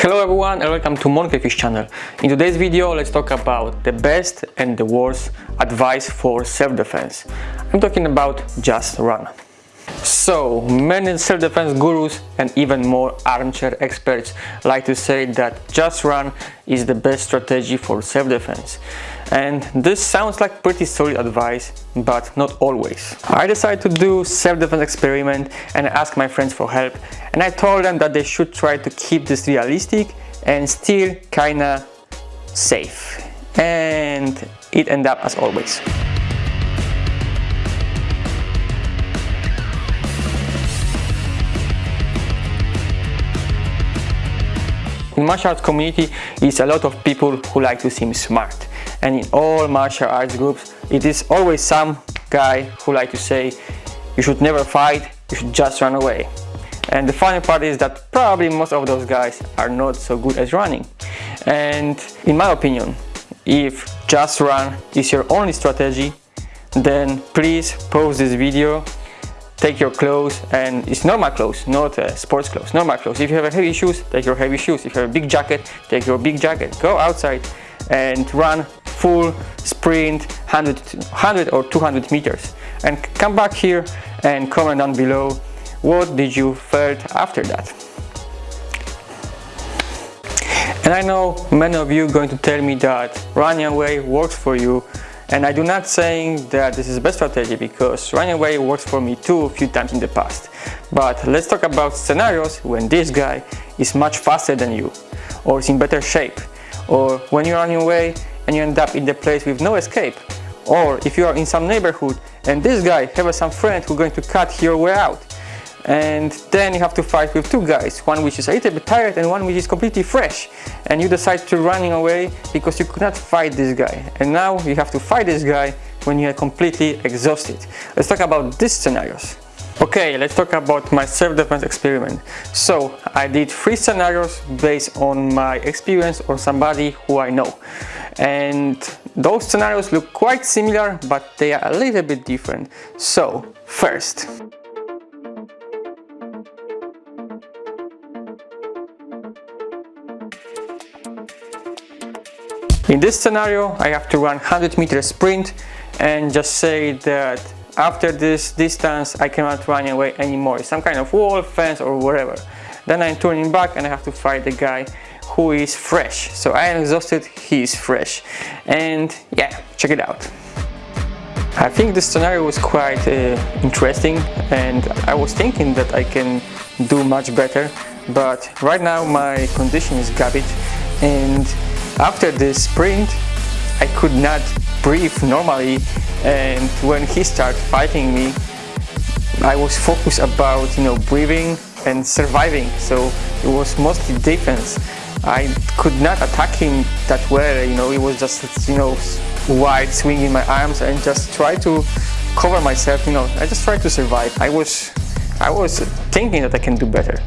Hello everyone and welcome to Monkeyfish channel. In today's video let's talk about the best and the worst advice for self-defense. I'm talking about just run. So, many self-defense gurus and even more armchair experts like to say that just run is the best strategy for self-defense. And this sounds like pretty solid advice, but not always. I decided to do self-defense experiment and ask my friends for help and I told them that they should try to keep this realistic and still kinda safe. And it ended up as always. In martial arts community is a lot of people who like to seem smart and in all martial arts groups it is always some guy who like to say you should never fight, you should just run away. And the funny part is that probably most of those guys are not so good at running. And in my opinion, if just run is your only strategy, then please pause this video take your clothes and it's normal clothes not uh, sports clothes normal clothes. If you have heavy shoes take your heavy shoes. If you have a big jacket take your big jacket. Go outside and run full sprint 100 100 or 200 meters. And come back here and comment down below what did you felt after that? And I know many of you going to tell me that running away works for you and I do not saying that this is the best strategy because running away works for me too a few times in the past. But let's talk about scenarios when this guy is much faster than you or is in better shape or when you're running away and you end up in the place with no escape or if you are in some neighborhood and this guy have some friend who going to cut your way out and then you have to fight with two guys one which is a little bit tired and one which is completely fresh. And you decide to running away because you could not fight this guy. And now you have to fight this guy when you are completely exhausted. Let's talk about these scenarios. Okay let's talk about my self-defense experiment. So i did three scenarios based on my experience or somebody who i know. And those scenarios look quite similar but they are a little bit different. So first In this scenario, I have to run 100 meter sprint and just say that after this distance, I cannot run away anymore. Some kind of wall, fence or whatever. Then I'm turning back and I have to fight the guy who is fresh. So I am exhausted, he is fresh. And yeah, check it out. I think this scenario was quite uh, interesting and I was thinking that I can do much better but right now my condition is garbage and after this sprint, I could not breathe normally and when he started fighting me, I was focused about, you know, breathing and surviving. So it was mostly defense. I could not attack him that well, you know, it was just, you know, wide swinging my arms and just try to cover myself, you know, I just tried to survive. I was, I was thinking that I can do better.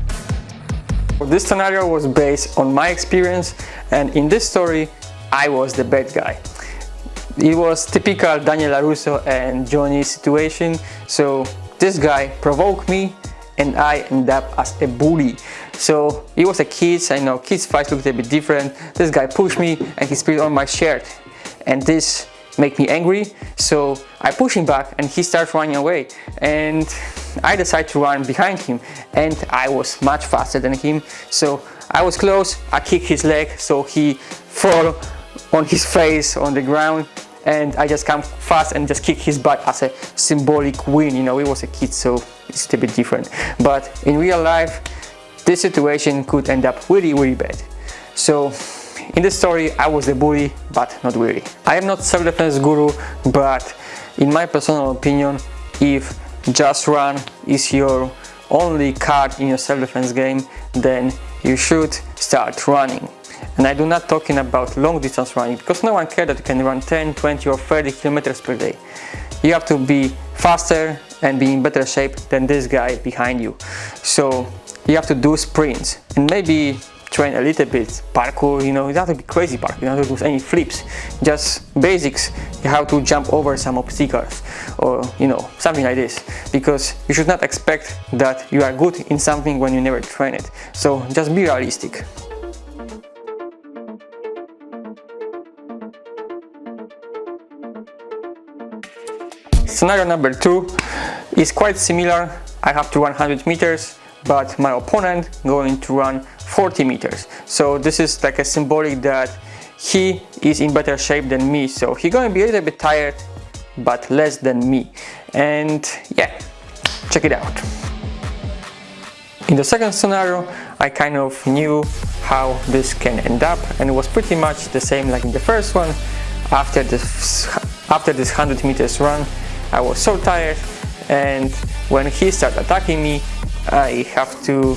This scenario was based on my experience and in this story I was the bad guy. It was typical Daniel LaRusso and Johnny situation so this guy provoked me and I end up as a bully. So it was a kids, I know kids fights looked a bit different. This guy pushed me and he spit on my shirt and this made me angry so I push him back and he starts running away. And I decide to run behind him and I was much faster than him. So I was close I kick his leg so he fall on his face on the ground and I just come fast and just kick his butt as a symbolic win you know he was a kid so it's a bit different. But in real life this situation could end up really really bad. So in this story I was the bully but not really I am not self-defense guru but in my personal opinion if just run is your only card in your self-defense game then you should start running and I do not talking about long distance running because no one cares that you can run 10, 20 or 30 kilometers per day. You have to be faster and be in better shape than this guy behind you. So you have to do sprints and maybe train a little bit parkour, you know, it's not a to be crazy park. you don't to do any flips, just basics, you have to jump over some obstacles or, you know, something like this, because you should not expect that you are good in something when you never train it, so just be realistic. Scenario number two is quite similar. I have to 100 meters but my opponent going to run 40 meters. So this is like a symbolic that he is in better shape than me. So he's going to be a little bit tired but less than me. And yeah check it out. In the second scenario I kind of knew how this can end up and it was pretty much the same like in the first one. After this after this 100 meters run I was so tired and when he started attacking me I have to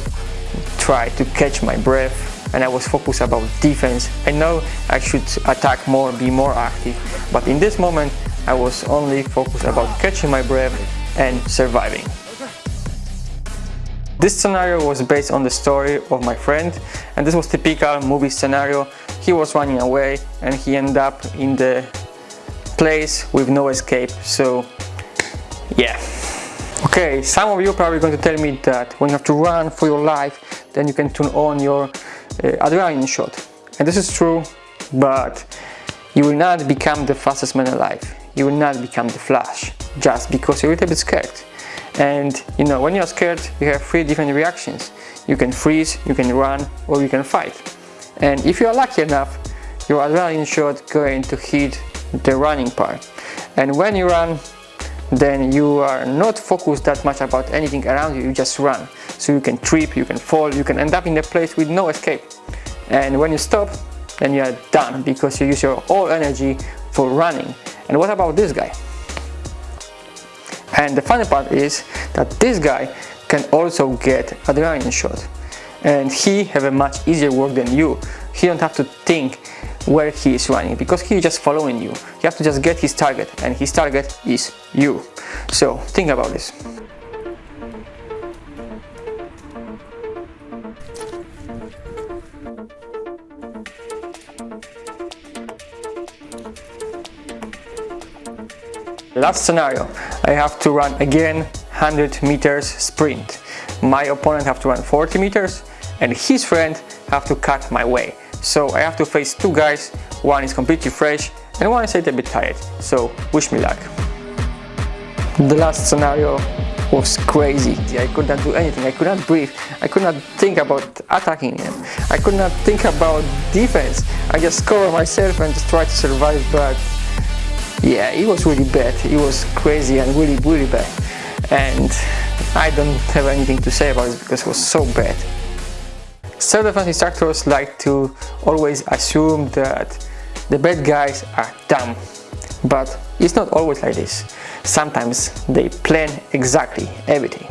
try to catch my breath and I was focused about defense. I know I should attack more, be more active, but in this moment I was only focused about catching my breath and surviving. This scenario was based on the story of my friend and this was typical movie scenario. He was running away and he ended up in the place with no escape so yeah okay some of you are probably going to tell me that when you have to run for your life then you can turn on your uh, adrenaline shot. And this is true, but you will not become the fastest man alive. You will not become the Flash just because you're a little bit scared. And you know, when you're scared, you have three different reactions. You can freeze, you can run, or you can fight. And if you are lucky enough, your adrenaline shot going to hit the running part. And when you run, then you are not focused that much about anything around you, you just run. So you can trip, you can fall, you can end up in a place with no escape. And when you stop, then you are done because you use your all energy for running. And what about this guy? And the funny part is that this guy can also get adrenaline shot. And he have a much easier work than you. He don't have to think where he is running because he is just following you. You have to just get his target and his target is you. So think about this. Last scenario, I have to run again 100 meters sprint. My opponent have to run 40 meters and his friend have to cut my way. So I have to face two guys, one is completely fresh and one is a bit tired, so wish me luck. The last scenario was crazy. I could not do anything, I could not breathe, I could not think about attacking him, I could not think about defense. I just cover myself and just try to survive, but yeah, it was really bad. It was crazy and really, really bad. And I don't have anything to say about it because it was so bad. Self-defense instructors like to always assume that the bad guys are dumb, but it's not always like this. Sometimes they plan exactly everything.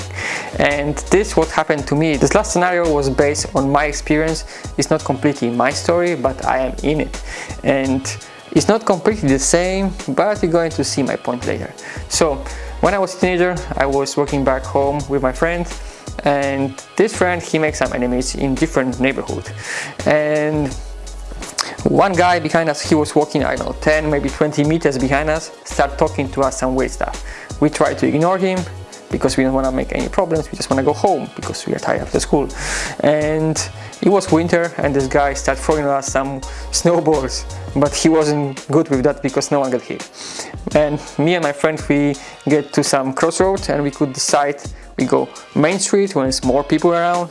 And this what happened to me. This last scenario was based on my experience. It's not completely my story, but I am in it. And it's not completely the same, but you're going to see my point later. So, when I was a teenager, I was working back home with my friend and this friend he makes some enemies in different neighborhood. And one guy behind us he was walking I don't know 10 maybe 20 meters behind us start talking to us some weird stuff. We try to ignore him because we don't want to make any problems we just want to go home because we are tired after school. And it was winter and this guy started throwing us some snowballs but he wasn't good with that because no one got hit. And me and my friend we get to some crossroads and we could decide we go main street when it's more people around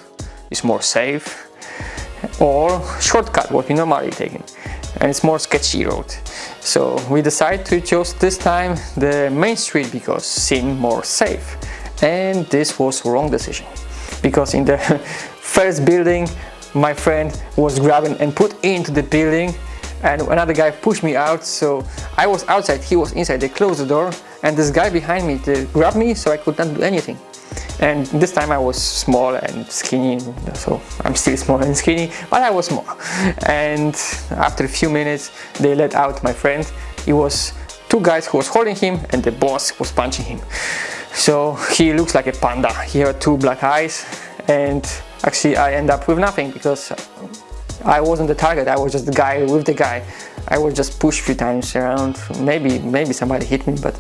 it's more safe or shortcut what we normally taking and it's more sketchy road. So we decide to choose this time the main street because seemed more safe. And this was wrong decision. Because in the first building my friend was grabbing and put into the building and another guy pushed me out. So I was outside he was inside. They closed the door and this guy behind me grabbed me so I could not do anything and this time I was small and skinny so I'm still small and skinny but I was small. And after a few minutes they let out my friend. It was two guys who was holding him and the boss was punching him. So he looks like a panda. He had two black eyes and actually I end up with nothing because I wasn't the target. I was just the guy with the guy I was just pushed a few times around. Maybe maybe somebody hit me but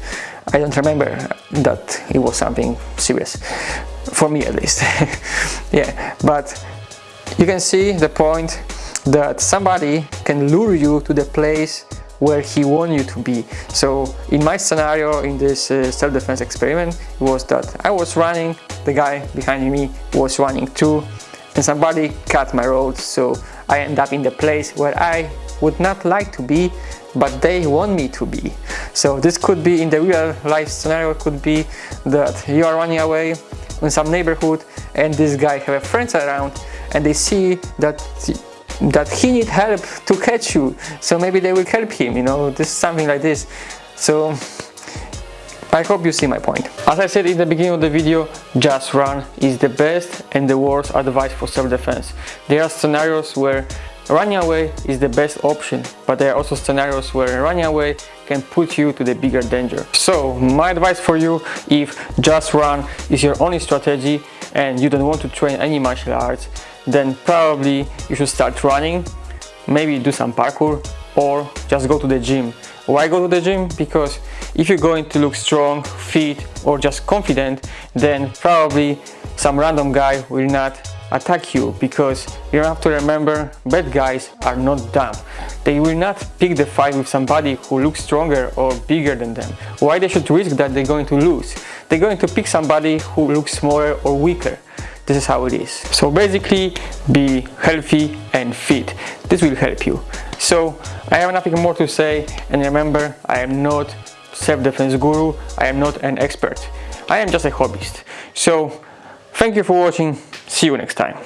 I don't remember that it was something serious. For me at least. Yeah but you can see the point that somebody can lure you to the place where he wants you to be. So in my scenario, in this uh, self-defense experiment, was that I was running, the guy behind me was running too, and somebody cut my road, so I end up in the place where I would not like to be, but they want me to be. So this could be in the real life scenario, could be that you are running away in some neighborhood and this guy have friends around and they see that that he need help to catch you so maybe they will help him you know this something like this so I hope you see my point. As I said in the beginning of the video, just run is the best and the worst advice for self-defense. There are scenarios where running away is the best option, but there are also scenarios where running away can put you to the bigger danger. So my advice for you, if just run is your only strategy and you don't want to train any martial arts, then probably you should start running, maybe do some parkour or just go to the gym. Why go to the gym? Because if you're going to look strong, fit or just confident, then probably some random guy will not attack you because you have to remember bad guys are not dumb. They will not pick the fight with somebody who looks stronger or bigger than them. Why they should risk that they're going to lose? They're going to pick somebody who looks smaller or weaker. This is how it is. So basically be healthy and fit. This will help you. So i have nothing more to say and remember i am not self-defense guru. I am not an expert. I am just a hobbyist. So thank you for watching see you next time